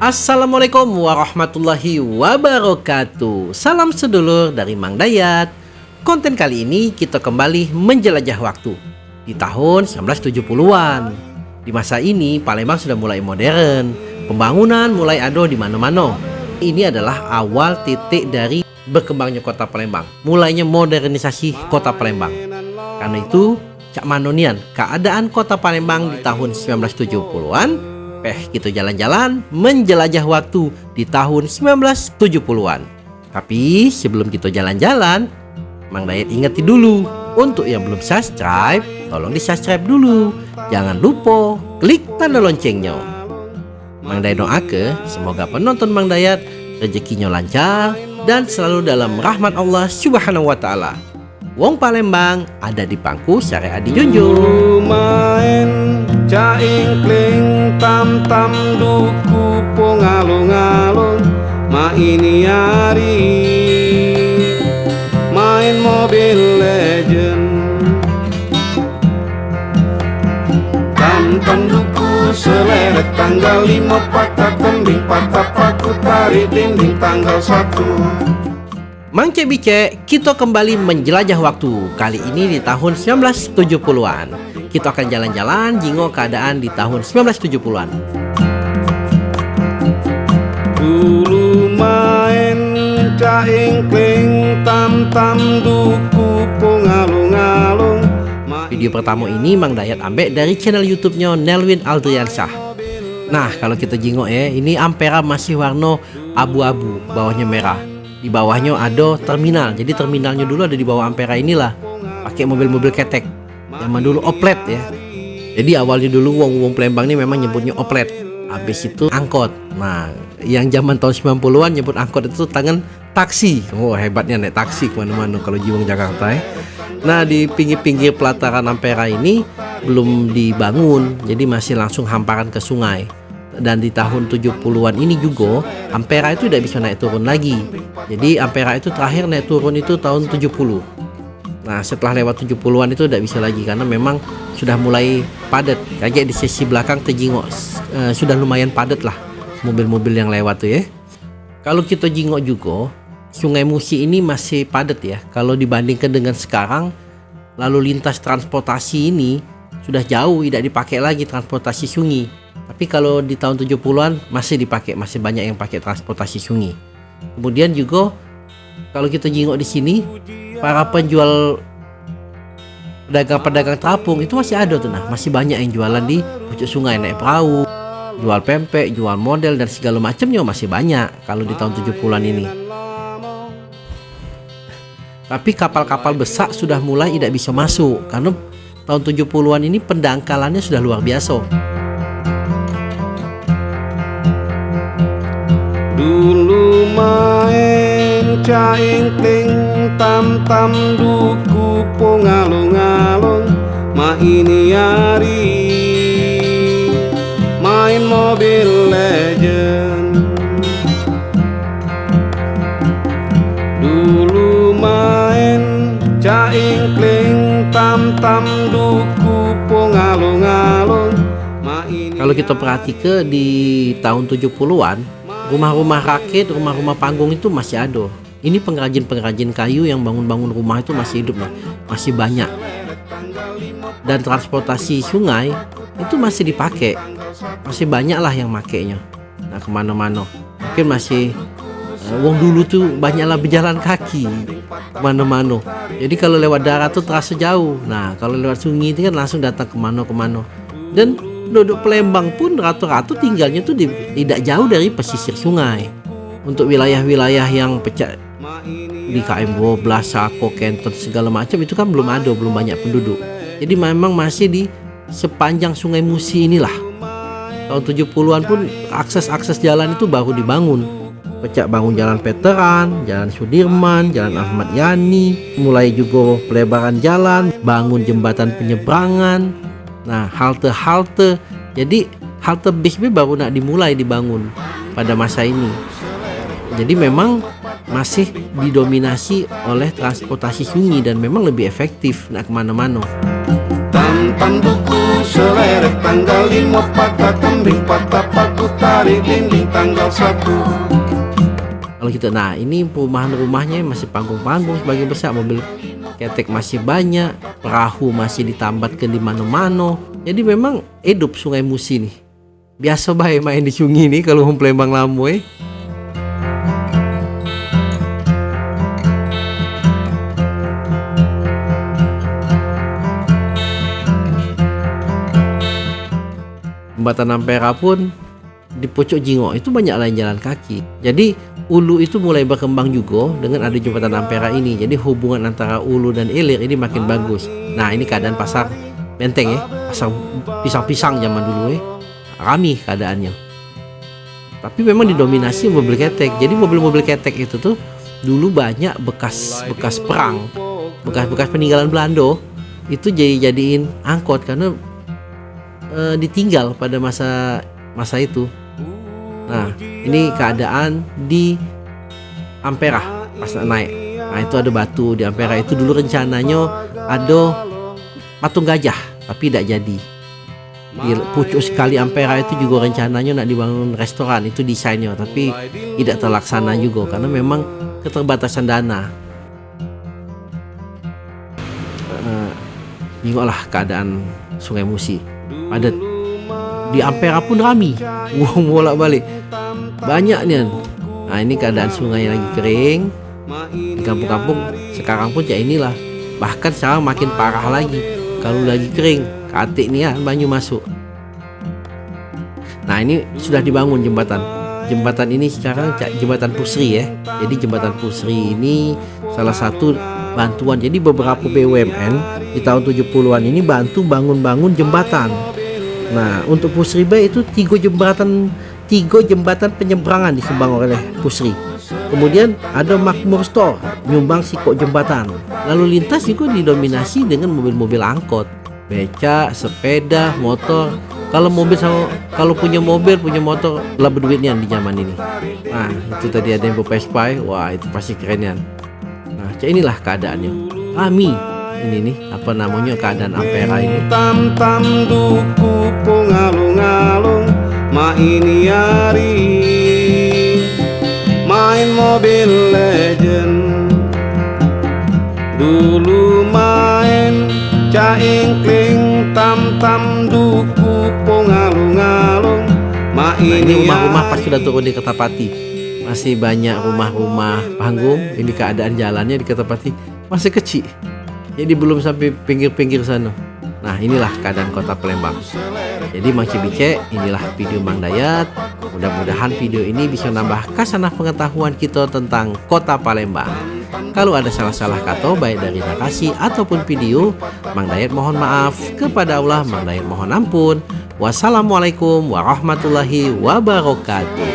Assalamualaikum warahmatullahi wabarakatuh. Salam sedulur dari Mang Dayat. Konten kali ini kita kembali menjelajah waktu Di tahun 1970-an Di masa ini Palembang sudah mulai modern. Pembangunan mulai ada di mana-mana. Ini adalah awal titik dari berkembangnya kota Palembang. Mulainya modernisasi kota Palembang. Karena itu Cak Manonian keadaan kota Palembang di tahun 1970-an Eh, gitu jalan-jalan menjelajah waktu di tahun 1970-an. Tapi sebelum kita jalan-jalan, Mang Dayat ingetin dulu untuk yang belum subscribe, tolong di subscribe dulu. Jangan lupa klik tanda loncengnya. Mang Dayat doake semoga penonton Mang Dayat rezekinya lancar dan selalu dalam rahmat Allah Subhanahu wa taala. Wong Palembang ada di pangku syariat dijunjung. Main caing kling tam tam duku alung alung ma ini hari main mobil legend. Tam tam duku seleret tanggal lima patah tembing patah paku tarik dinding tanggal satu. Mangke Bice, kita kembali menjelajah waktu. Kali ini di tahun 1970-an Kita akan jalan-jalan jingo keadaan di tahun 1970-an Dulu main caing kling tam tam duku pungalung-alung. Video pertama ini Mang Dayat ambek dari channel YouTube-nya Nelwin Aldriansyah. Nah kalau kita jingok ya ini ampera masih warna abu-abu bawahnya merah. Di bawahnya ada terminal jadi terminalnya dulu ada di bawah Ampera inilah. Pakai mobil-mobil ketek zaman dulu oplet ya. Jadi awalnya dulu wong wong Palembang ini memang nyebutnya oplet. Habis itu angkot. Nah yang zaman tahun 90-an nyebut angkot itu tangan taksi. Oh hebatnya naik taksi ke mana-mana kalau jiwang Jakarta ya. Nah di pinggir-pinggir pelataran Ampera ini belum dibangun. Jadi masih langsung hamparan ke sungai. Dan di tahun 70-an ini juga Ampera itu tidak bisa naik turun lagi. Jadi Ampera itu terakhir naik turun itu tahun 70 nah setelah lewat 70-an itu tidak bisa lagi karena memang sudah mulai padat. Kayak di sisi belakang terjingok uh, sudah lumayan padat lah mobil-mobil yang lewat tuh ya. Kalau kita jingok juga Sungai Musi ini masih padat ya. Kalau dibandingkan dengan sekarang lalu lintas transportasi ini sudah jauh tidak dipakai lagi transportasi sungai tapi kalau di tahun 70-an masih dipakai, masih banyak yang pakai transportasi sungai. Kemudian juga kalau kita jenguk di sini, para penjual pedagang-pedagang terapung itu masih ada tuh nah, masih banyak yang jualan di pucuk sungai naik perahu, jual pempek, jual model dan segala macamnya masih banyak kalau di tahun 70-an ini. Tapi kapal-kapal besar sudah mulai tidak bisa masuk karena tahun 70-an ini pendangkalannya sudah luar biasa. Dulu caing ting tam tam duku alung alung Ma ini hari main mobil legend. Dulu main caing kling tam tam duku alung alung kalau kita perhatikan di tahun 70-an rumah-rumah rakit, rumah-rumah panggung itu masih ada. Ini pengrajin-pengrajin kayu yang bangun-bangun rumah itu masih hidup nih, masih banyak. Dan transportasi sungai itu masih dipakai, masih banyak lah yang makainya. Nah ke mana-mana, mungkin masih uh, dulu tuh banyaklah berjalan kaki ke mana-mana. Jadi kalau lewat darat tuh terasa jauh. Nah kalau lewat sungai itu kan langsung datang ke mana-kemana. Dan penduduk Palembang pun rata-rata tinggalnya tuh di, tidak jauh dari pesisir sungai. Untuk wilayah-wilayah yang pecah di KM 12, Sako, Kenton segala macam itu kan belum ada, belum banyak penduduk. Jadi memang masih di sepanjang Sungai Musi inilah. Tahun 70-an pun akses-akses jalan itu baru dibangun. Pecah bangun jalan Veteran, jalan Sudirman, jalan Ahmad Yani, mulai juga pelebaran jalan, bangun jembatan penyeberangan, Nah halte-halte jadi halte bis baru nak dimulai dibangun pada masa ini. Jadi memang masih didominasi oleh transportasi sungai dan memang lebih efektif nak ke mana-mana. Tam Tam tam duku seleret tanggal lima patah patah paku tarik dinding tanggal satu. Kalau kita nah ini perumahan rumahnya masih panggung-panggung sebagian besar mobil ketek masih banyak perahu masih ditambatkan di mana-mana. Jadi memang hidup sungai Musi nih. Biasa baik main di sungai nih kalau mau Palembang Lamoy jembatan Ampera pun di pucuk Jingo itu banyak lain jalan kaki. Jadi Ulu itu mulai berkembang juga dengan ada jembatan Ampera ini. Jadi hubungan antara Ulu dan Ilir ini makin bagus. Nah ini keadaan pasar benteng ya, pasar pisang-pisang zaman dulu ya, rami keadaannya. Tapi memang didominasi mobil ketek. Jadi mobil-mobil ketek itu tuh dulu banyak bekas-bekas perang, bekas-bekas peninggalan Belanda itu jadi jadiin angkot karena e, ditinggal pada masa masa itu. Nah, ini keadaan di Ampera pas naik. Nah, itu ada batu di Ampera itu dulu rencananya ada patung gajah, tapi tidak jadi. Di pucuk sekali Ampera itu juga rencananya nak dibangun restoran, itu desainnya, tapi tidak terlaksana juga karena memang keterbatasan dana. Uh, lah keadaan Sungai Musi. Padat di Ampera pun rami. Uang bolak balik banyak nih nah ini keadaan sungai lagi kering. Di kampung-kampung sekarang pun ya inilah. Bahkan sekarang makin parah lagi. Kalau lagi kering katik nih ya banyu masuk. Nah ini sudah dibangun jembatan. Jembatan ini sekarang jembatan Pusri ya jadi jembatan Pusri ini salah satu bantuan. Jadi beberapa BUMN di tahun 70-an ini bantu bangun-bangun jembatan Nah, untuk Pusri Bay itu tiga jembatan tiga jembatan penyeberangan disumbang oleh Pusri. Kemudian ada Makmur Store nyumbang sikok jembatan. Lalu lintas juga didominasi dengan mobil-mobil angkot, beca, sepeda, motor. Kalau mobil sama kalau punya mobil punya motor lah berduitnya di zaman ini. Nah itu tadi ada yang Vespa, wah itu pasti keren ya. Nah inilah keadaannya. Kami ini nih apa namanya keadaan Ampera ini? Tam tam duku pungalung-alung ma ini hari. Main mobil legend. Dulu main caingkling tam tam duku pungalung-alung ma nah, ini rumah-rumah pas sudah turun di Ketapati. Masih banyak rumah-rumah panggung ini keadaan jalannya di Ketapati masih kecil jadi belum sampai pinggir-pinggir sana. Nah inilah keadaan kota Palembang. Jadi Mang Cibice inilah video Mang Dayat. Mudah-mudahan video ini bisa nambah kasanah pengetahuan kita tentang kota Palembang. Kalau ada salah-salah kata baik dari narasi ataupun video Mang Dayat mohon maaf. Kepada Allah Mang Dayat mohon ampun. Wassalamualaikum warahmatullahi wabarakatuh